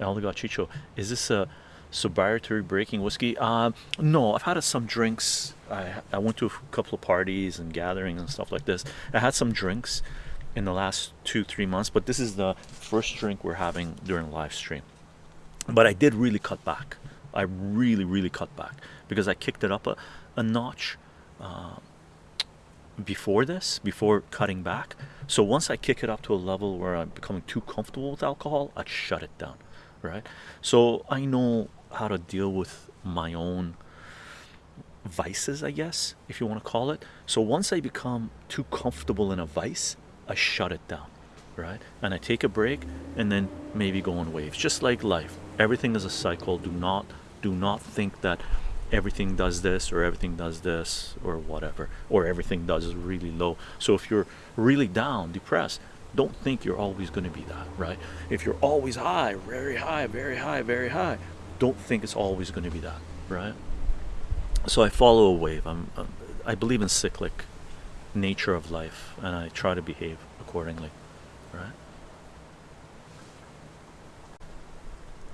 Elder Chicho, is this a sobriety breaking whiskey? Uh, no, I've had some drinks. I, I went to a couple of parties and gatherings and stuff like this. I had some drinks in the last two, three months, but this is the first drink we're having during live stream. But I did really cut back. I really, really cut back because I kicked it up a, a notch uh, before this, before cutting back. So once I kick it up to a level where I'm becoming too comfortable with alcohol, I'd shut it down, right? So I know how to deal with my own vices, I guess, if you want to call it. So once I become too comfortable in a vice, I shut it down, right? And I take a break and then maybe go on waves, just like life. Everything is a cycle. Do not do not think that everything does this or everything does this or whatever or everything does is really low. So if you're really down depressed don't think you're always going to be that right? If you're always high very high very high very high don't think it's always going to be that right? So i follow a wave. I'm um, i believe in cyclic nature of life and i try to behave accordingly right